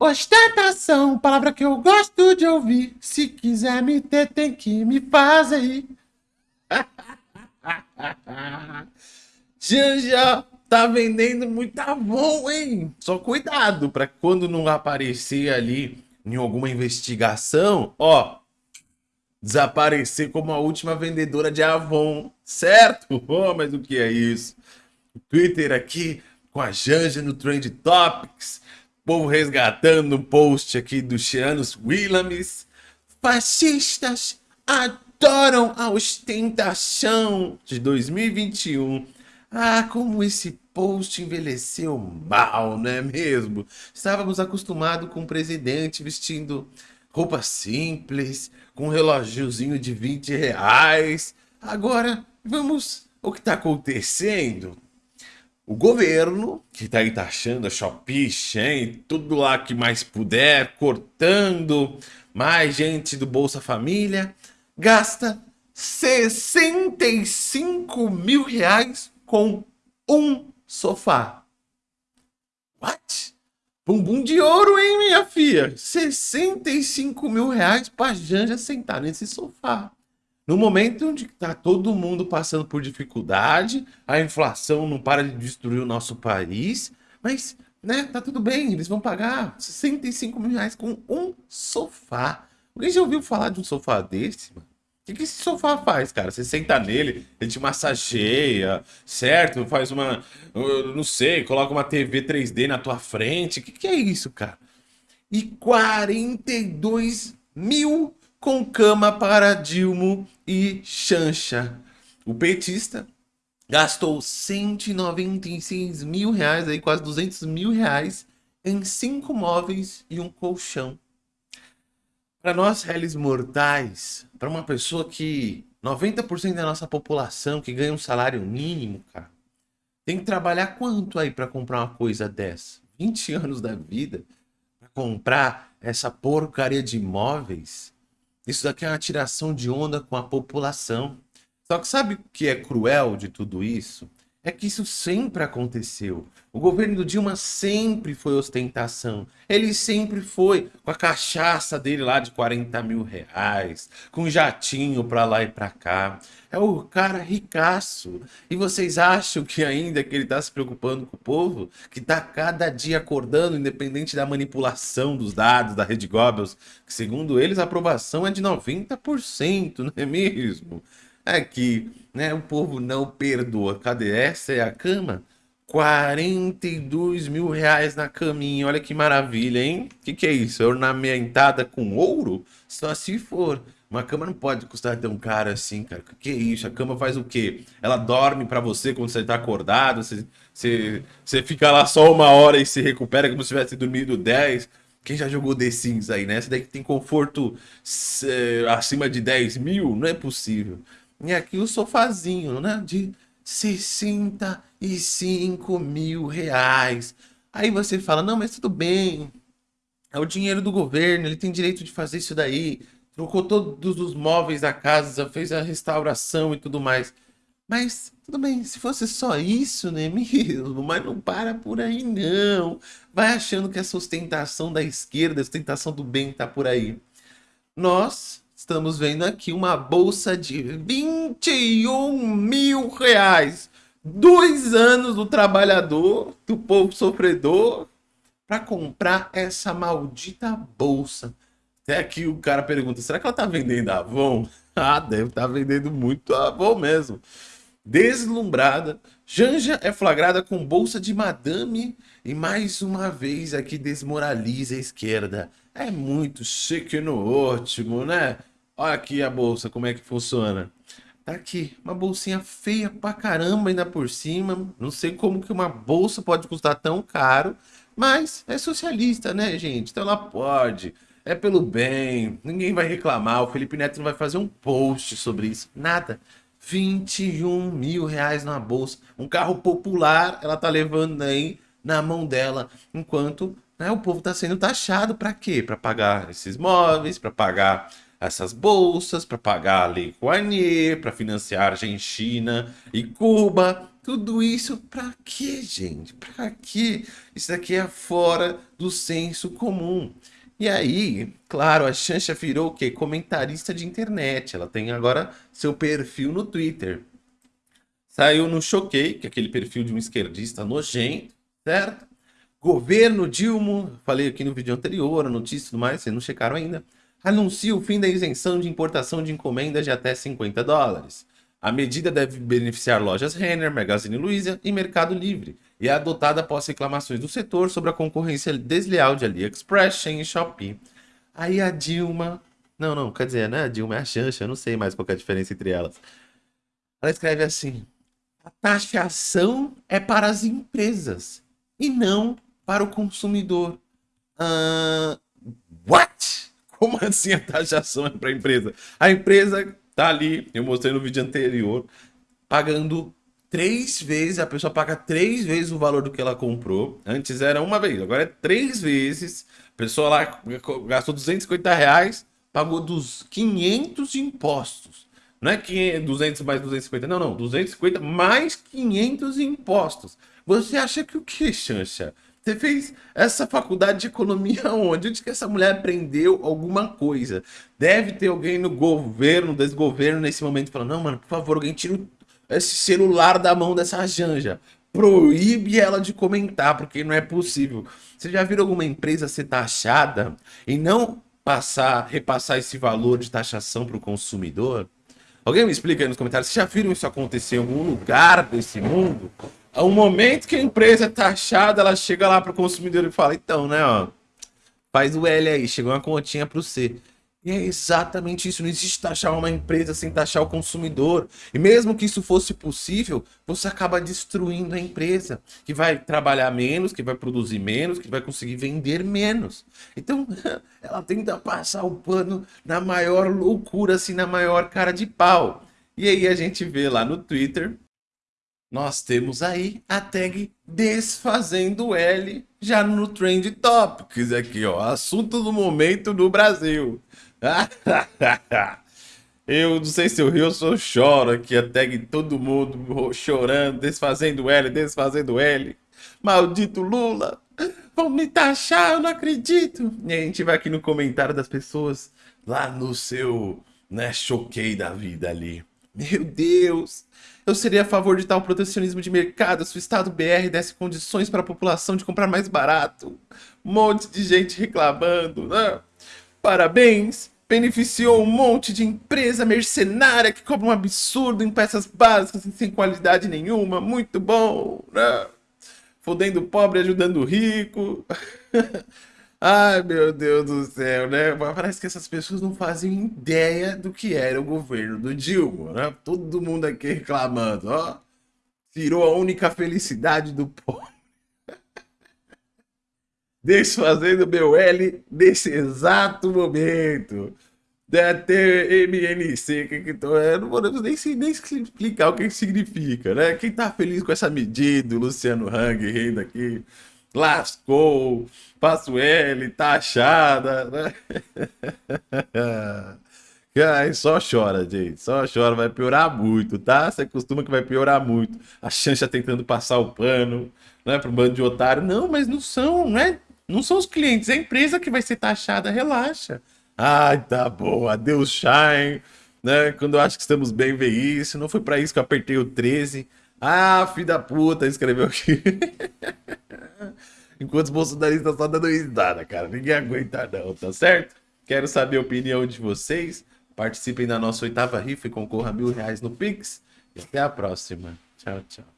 Ostentação, palavra que eu gosto de ouvir. Se quiser me ter, tem que me fazer. Janja tá vendendo muito bom, hein? Só cuidado para quando não aparecer ali em alguma investigação, ó, desaparecer como a última vendedora de Avon, certo? Oh, mas o que é isso? Twitter aqui com a Janja no Trend Topics, povo resgatando o post aqui do Chianos Williams. Fascistas adoram a ostentação de 2021. Ah, como esse post envelheceu mal, não é mesmo? Estávamos acostumados com o presidente vestindo roupa simples, com um relógiozinho de 20 reais. Agora, vamos... O que está acontecendo? O governo, que está aí taxando a Shopee, Shein, tudo lá que mais puder, cortando mais gente do Bolsa Família, gasta 65 mil reais com um sofá. What? Bumbum de ouro, hein, minha filha? 65 mil reais pra Janja sentar nesse sofá. No momento onde está todo mundo passando por dificuldade, a inflação não para de destruir o nosso país, mas, né, tá tudo bem, eles vão pagar 65 mil reais com um sofá. Alguém já ouviu falar de um sofá desse? O que, que esse sofá faz, cara? Você senta nele, ele te massageia, certo? Faz uma, não sei, coloca uma TV 3D na tua frente. O que, que é isso, cara? E 42 mil com cama para Dilma e Chancha. O petista gastou 196 mil reais, aí quase 200 mil reais, em cinco móveis e um colchão. Para nós, réis mortais, para uma pessoa que 90% da nossa população que ganha um salário mínimo, cara, tem que trabalhar quanto aí para comprar uma coisa dessa? 20 anos da vida para comprar essa porcaria de imóveis? Isso daqui é uma tiração de onda com a população. Só que sabe o que é cruel de tudo isso? É que isso sempre aconteceu. O governo do Dilma sempre foi ostentação. Ele sempre foi com a cachaça dele lá de 40 mil reais, com jatinho pra lá e pra cá. É o cara ricaço. E vocês acham que ainda que ele tá se preocupando com o povo? Que tá cada dia acordando, independente da manipulação dos dados da Rede Goebbels, que segundo eles a aprovação é de 90%, não é mesmo? Aqui, né? O povo não perdoa. Cadê? Essa é a cama? 42 mil reais na caminha. Olha que maravilha, hein? Que, que é isso? É ornamentada com ouro? Só se for. Uma cama não pode custar tão caro assim, cara. O que é isso? A cama faz o quê? Ela dorme pra você quando você tá acordado. Você, você, você fica lá só uma hora e se recupera como se tivesse dormido 10. Quem já jogou The Sims aí, né? Essa daí que tem conforto acima de 10 mil? Não é possível. E aqui o sofazinho, né? De 65 mil reais. Aí você fala, não, mas tudo bem. É o dinheiro do governo, ele tem direito de fazer isso daí. Trocou todos os móveis da casa, fez a restauração e tudo mais. Mas, tudo bem, se fosse só isso, né mesmo? Mas não para por aí, não. Vai achando que essa ostentação da esquerda, a ostentação do bem tá por aí. Nós estamos vendo aqui uma bolsa de 21 mil reais. Dois anos do trabalhador, do povo sofredor, para comprar essa maldita bolsa. Até aqui o cara pergunta, será que ela tá vendendo Avon? Ah, deve estar tá vendendo muito Avon mesmo. Deslumbrada, Janja é flagrada com bolsa de madame e mais uma vez aqui desmoraliza a esquerda. É muito chique no último, né? Olha aqui a bolsa, como é que funciona. Tá aqui, uma bolsinha feia pra caramba ainda por cima. Não sei como que uma bolsa pode custar tão caro, mas é socialista, né, gente? Então ela pode. É pelo bem, ninguém vai reclamar. O Felipe Neto não vai fazer um post sobre isso. Nada. 21 mil reais na bolsa. Um carro popular, ela tá levando aí na mão dela. Enquanto né, o povo tá sendo taxado para quê? Para pagar esses móveis, para pagar essas bolsas para pagar a Lei Rouanet, para financiar Argentina e Cuba. Tudo isso pra quê, gente? Pra quê? Isso aqui é fora do senso comum. E aí, claro, a Xanxa virou o quê? Comentarista de internet. Ela tem agora seu perfil no Twitter. Saiu no Choquei, que é aquele perfil de um esquerdista nojento, certo? Governo Dilma, falei aqui no vídeo anterior, a notícia e tudo mais, vocês não checaram ainda, anuncia o fim da isenção de importação de encomendas de até 50 dólares. A medida deve beneficiar lojas Renner, Magazine Luiza e Mercado Livre e é adotada após reclamações do setor sobre a concorrência desleal de AliExpress, e Shopee. Aí a Dilma... Não, não, quer dizer, né? A Dilma é a Xanxa, eu não sei mais qual é a diferença entre elas. Ela escreve assim, a taxação é para as empresas e não para o consumidor. Uh, what? Como assim a taxação é para a empresa? A empresa tá ali, eu mostrei no vídeo anterior, pagando três vezes, a pessoa paga três vezes o valor do que ela comprou. Antes era uma vez, agora é três vezes. A pessoa lá gastou 250 reais, pagou dos 500 de impostos. Não é 500, 200 mais 250, não, não. 250 mais 500 impostos. Você acha que o que, Xancha? Você fez essa faculdade de economia onde? Onde que essa mulher aprendeu alguma coisa? Deve ter alguém no governo, desgoverno, nesse momento, falando, não, mano, por favor, alguém tira esse celular da mão dessa janja. Proíbe ela de comentar, porque não é possível. Você já viu alguma empresa ser taxada e não passar, repassar esse valor de taxação para o consumidor? Alguém me explica aí nos comentários, vocês já viram isso acontecer em algum lugar desse mundo? Ao momento que a empresa é taxada, ela chega lá para o consumidor e fala, então, né, ó, faz o L aí, chegou uma continha para o C. E é exatamente isso, não existe taxar uma empresa sem taxar o consumidor. E mesmo que isso fosse possível, você acaba destruindo a empresa, que vai trabalhar menos, que vai produzir menos, que vai conseguir vender menos. Então, ela tenta passar o pano na maior loucura, assim, na maior cara de pau. E aí a gente vê lá no Twitter, nós temos aí a tag desfazendo L já no Trend Topics aqui, ó, assunto do momento no Brasil. eu não sei se eu rio ou se eu choro aqui, a tag todo mundo chorando, desfazendo L, desfazendo L. Maldito Lula, vão me taxar, eu não acredito. E a gente vai aqui no comentário das pessoas, lá no seu, né, choquei da vida ali. Meu Deus, eu seria a favor de tal protecionismo de mercado se o Estado BR desse condições para a população de comprar mais barato. Um monte de gente reclamando, né? Parabéns! Beneficiou um monte de empresa mercenária que cobra um absurdo em peças básicas e sem qualidade nenhuma. Muito bom, né? Fodendo o pobre, ajudando o rico. Ai, meu Deus do céu, né? Parece que essas pessoas não fazem ideia do que era o governo do Dilma, né? Todo mundo aqui reclamando, ó. Tirou a única felicidade do povo desfazendo meu L nesse exato momento. Da TMNC, que, que tô, eu não vou nem, nem explicar o que significa, né? Quem tá feliz com essa medida, o Luciano Hang rindo aqui, lascou, passo L, tá né? Ai, só chora, gente. Só chora, vai piorar muito, tá? Você costuma que vai piorar muito. A Xancha tentando passar o pano, né? Pro bando de otário. Não, mas não são, né? Não são os clientes, é a empresa que vai ser taxada, relaxa. Ai, tá bom, adeus Shine, né? Quando eu acho que estamos bem ver isso, não foi para isso que eu apertei o 13. Ah, filho da puta, escreveu aqui. Enquanto os bolsonaristas só dando risada, cara. Ninguém aguenta não, tá certo? Quero saber a opinião de vocês. Participem da nossa oitava rifa e concorra a mil reais no Pix. E até a próxima. Tchau, tchau.